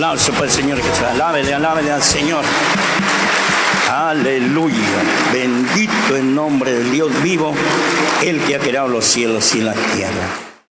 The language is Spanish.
Aplauso para el Señor Jesús. Alábele, alábele al Señor. Aleluya. Bendito el nombre del Dios vivo, el que ha creado los cielos y la tierra.